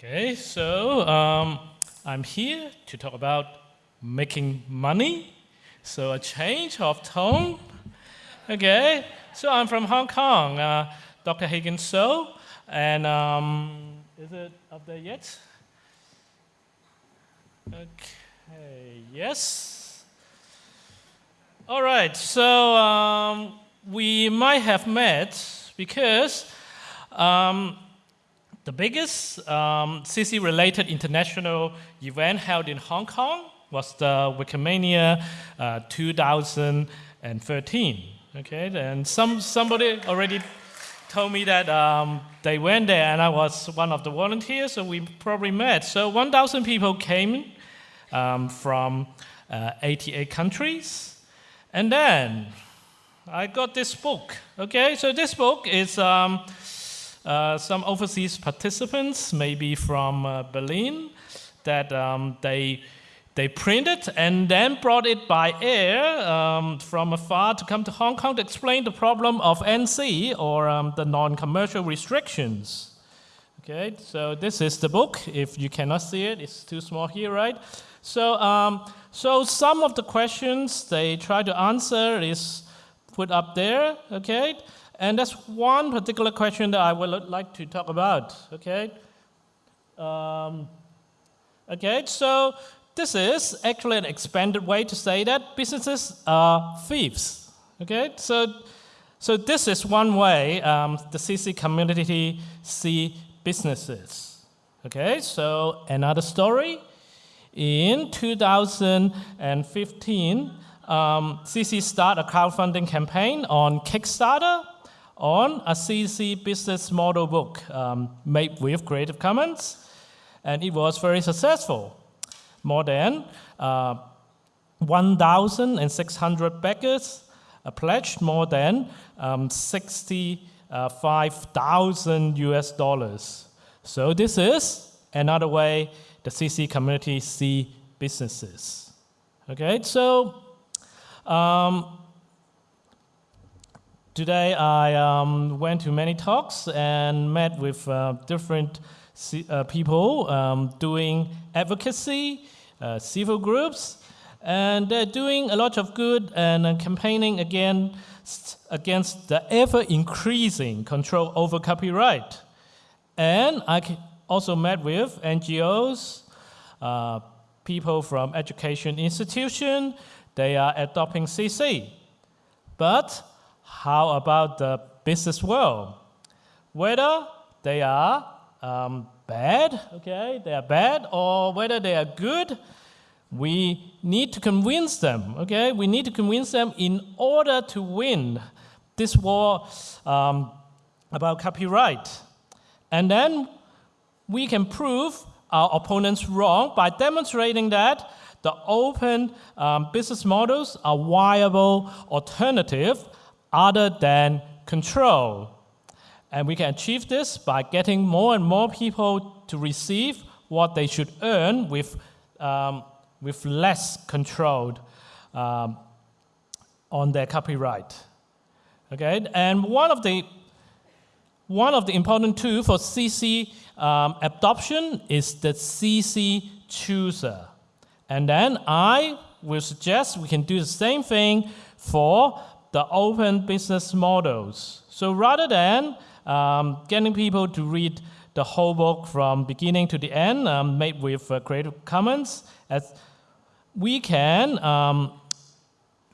Okay, so um, I'm here to talk about making money. So a change of tone. Okay, so I'm from Hong Kong, uh, Dr. Hagen So, and um, is it up there yet? Okay, yes. All right, so um, we might have met because um, the biggest um, CC-related international event held in Hong Kong was the Wikimania uh, 2013. Okay, and some somebody already told me that um, they went there, and I was one of the volunteers, so we probably met. So 1,000 people came um, from uh, 88 countries, and then I got this book. Okay, so this book is um, some overseas participants, maybe from uh, Berlin, that um, they they printed and then brought it by air um, from afar to come to Hong Kong to explain the problem of NC or um, the non-commercial restrictions. Okay, so this is the book. If you cannot see it, it's too small here, right? So, um, so some of the questions they try to answer is put up there, okay? And that's one particular question that I would like to talk about, okay? Um, okay, so this is actually an expanded way to say that businesses are thieves. Okay, so, so this is one way um, the CC community see businesses. Okay, so another story. In 2015, um, CC started a crowdfunding campaign on Kickstarter on a CC business model book um, made with Creative Commons, and it was very successful more than uh, 1,600 backers uh, pledged more than um, 65,000 US dollars. So this is another way the CC community see businesses. Okay, so um, today I um, went to many talks and met with uh, different uh, people um, doing advocacy, uh, civil groups, and they're doing a lot of good and uh, campaigning against, against the ever increasing control over copyright. And I also met with NGOs, uh, people from education institution, they are adopting CC. But how about the business world? Whether they are um, bad, okay, they are bad, or whether they are good, we need to convince them, okay? We need to convince them in order to win this war um, about copyright. And then we can prove our opponents wrong by demonstrating that the open um, business models are viable alternative other than control. And we can achieve this by getting more and more people to receive what they should earn with, um, with less control um, on their copyright. Okay, and one of the one of the important tools for CC um, adoption is the CC chooser. And then I will suggest we can do the same thing for the open business models. So rather than um, getting people to read the whole book from beginning to the end, um, made with uh, Creative Commons. As we can um,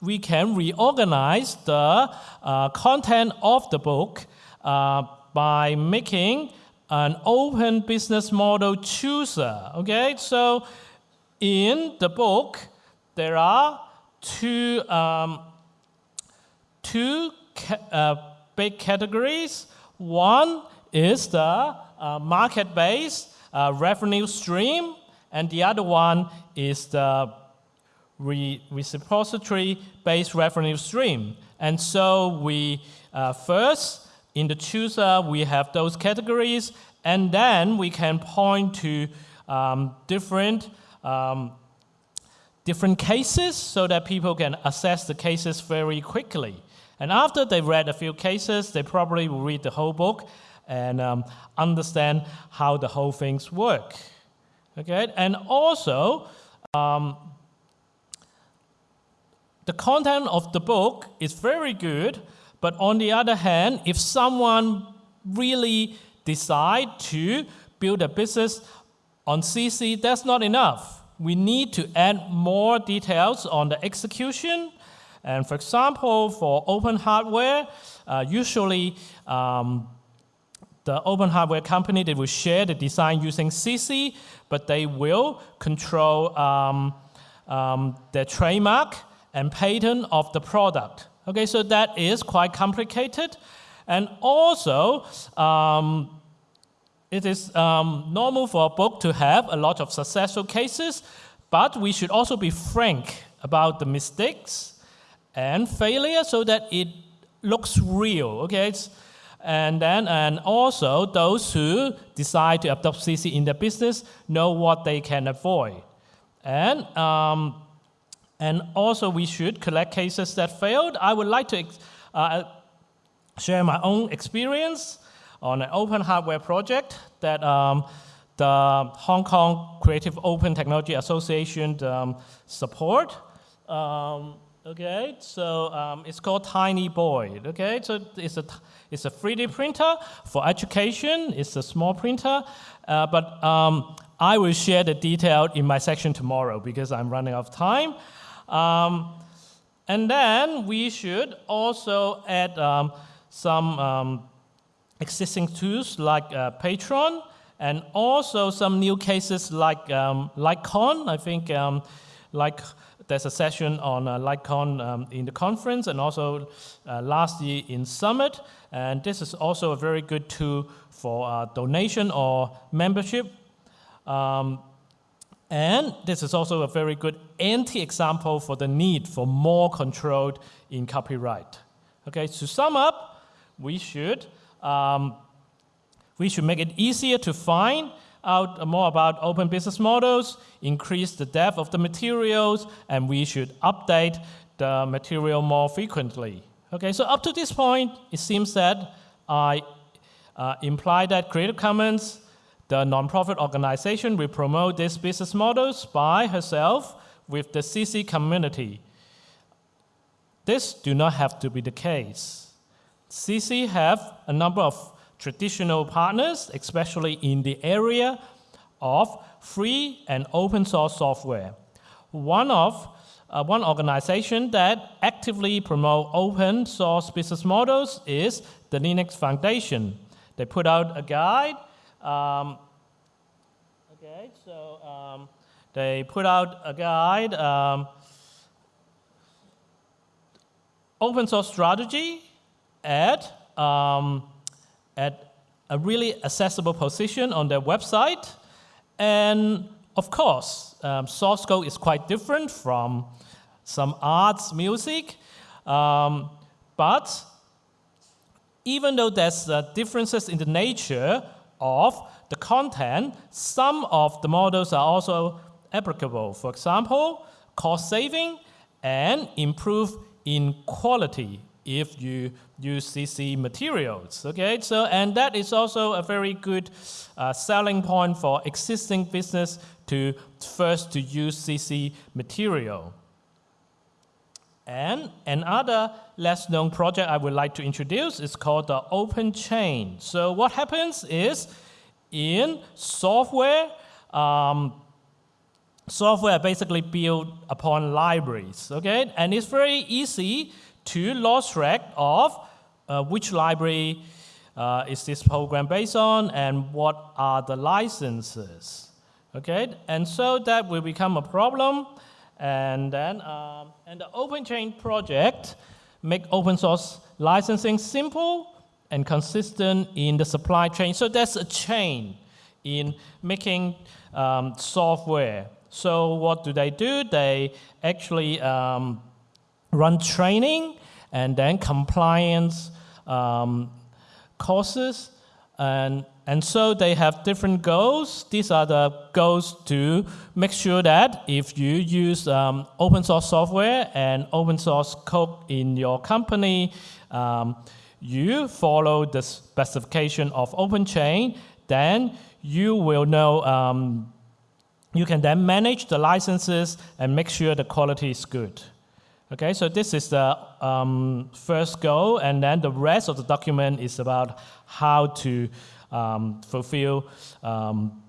we can reorganize the uh, content of the book uh, by making an open business model chooser. Okay, so in the book there are two um, two ca uh, big categories. One is the uh, market-based uh, revenue stream, and the other one is the re reciprocity-based revenue stream. And so we uh, first, in the chooser, we have those categories, and then we can point to um, different um, different cases so that people can assess the cases very quickly. And after they read a few cases, they probably will read the whole book. and um, understand how the whole things work. Okay, and also um, the content of the book is very good, but on the other hand, if someone really decide to build a business on CC, that's not enough. We need to add more details on the execution. And for example, for open hardware, uh, usually um, the open hardware company, they will share the design using CC, but they will control um, um, the trademark and patent of the product. Okay, so that is quite complicated. And also, um, it is um, normal for a book to have a lot of successful cases, but we should also be frank about the mistakes and failure so that it looks real. Okay, it's, and then and also those who decide to adopt CC in their business know what they can avoid. And um, and also we should collect cases that failed. I would like to uh, share my own experience on an open hardware project that um, the Hong Kong Creative Open Technology Association um, support. Um, okay, so um, it's called Tiny Boy. Okay, so it's a it's a 3D printer for education. It's a small printer, uh, but um, I will share the detail in my section tomorrow because I'm running out of time. Um, and then we should also add um, some um, existing tools like uh, Patreon and also some new cases like um. I think um, like there's a session on uh, um, in the conference and also uh, last year in Summit. And this is also a very good tool for uh, donation or membership. Um, and this is also a very good anti-example for the need for more control in copyright. Okay, to sum up, we should, um, we should make it easier to find out more about open business models, increase the depth of the materials, and we should update the material more frequently. Okay, so up to this point, it seems that I uh, imply that Creative Commons the nonprofit organization will promote these business models by herself with the CC community. This do not have to be the case. CC have a number of traditional partners, especially in the area of free and open source software. One of uh, one organization that actively promote open source business models is the Linux Foundation. They put out a guide um, okay, so um, they put out a guide, um, open source strategy at, um, at a really accessible position on their website. And of course, um, source code is quite different from some arts, music, um, but even though there's uh, differences in the nature of the content, some of the models are also applicable. For example, cost saving and improve in quality if you use CC materials. Okay, so and that is also a very good uh, selling point for existing business to first to use CC material. And another less known project I would like to introduce is called the Open Chain. So what happens is in software, um, software basically built upon libraries, okay? And it's very easy to lose track of uh, which library uh, is this program based on and what are the licenses, okay? And so that will become a problem. And then, um, and the Open Chain project make open source licensing simple and consistent in the supply chain. So there's a chain in making um, software. So what do they do? They actually um, run training and then compliance um, courses and and so they have different goals. These are the goals to make sure that if you use um, open source software and open source code in your company, um, you follow the specification of OpenChain, then you will know, um, you can then manage the licenses and make sure the quality is good. Okay, so this is the um, first goal, and then the rest of the document is about how to um, fulfill um,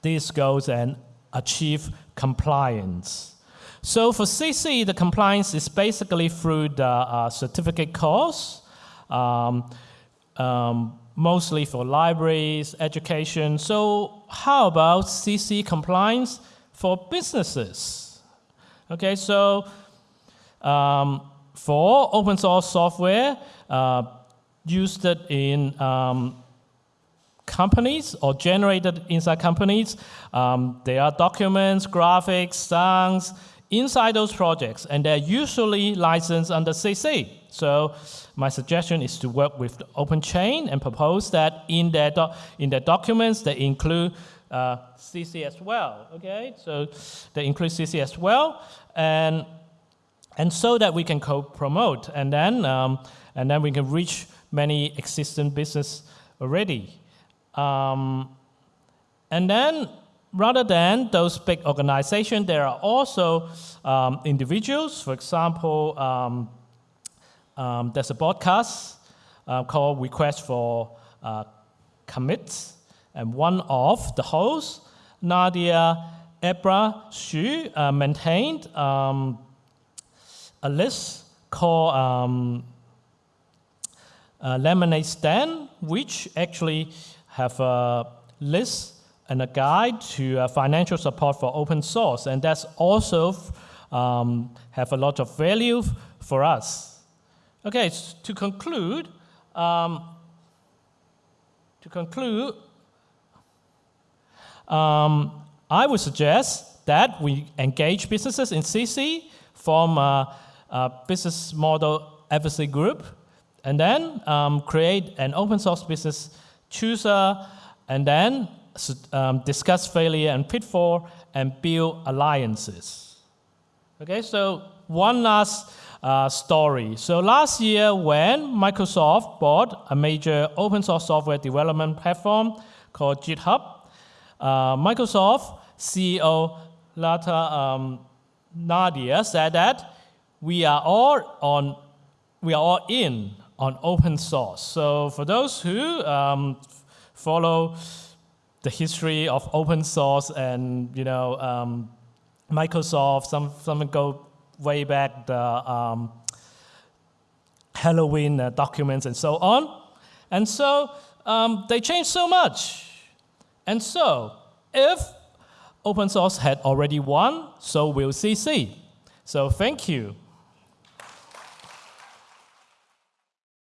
these goals and achieve compliance. So for CC, the compliance is basically through the uh, certificate course, um, um, mostly for libraries, education. So how about CC compliance for businesses? Okay, so um, for open source software uh, used in um, companies or generated inside companies, um, there are documents, graphics, songs inside those projects, and they're usually licensed under CC. So my suggestion is to work with the OpenChain and propose that in their, in their documents they include uh, CC as well, okay? So they include CC as well, and, and so that we can co-promote, and then, um, and then we can reach many existing business already. Um, and then rather than those big organizations, there are also um, individuals. For example, um, um, there's a podcast uh, called Request for uh, Commits, and one of the hosts, Nadia Eghbal, uh, maintained um, a list called um, uh, Lemonade Stand, which actually have a list and a guide to uh, financial support for open source, and that's also um, have a lot of value for us. Okay, to conclude, um, to conclude, um, I would suggest that we engage businesses in CC, form a, a business model advocacy group, and then um, create an open source business chooser, and then um, discuss failure and pitfall, and build alliances. Okay, so one last uh, story. So last year, when Microsoft bought a major open source software development platform called GitHub, uh, Microsoft CEO Satya um, Nadella said that we are all on, we are all in on open source. So for those who um, follow the history of open source and you know um, Microsoft, some some go way back the um, Halloween uh, documents and so on, and so um, they changed so much, and so if open source had already won, so will CC. So thank you.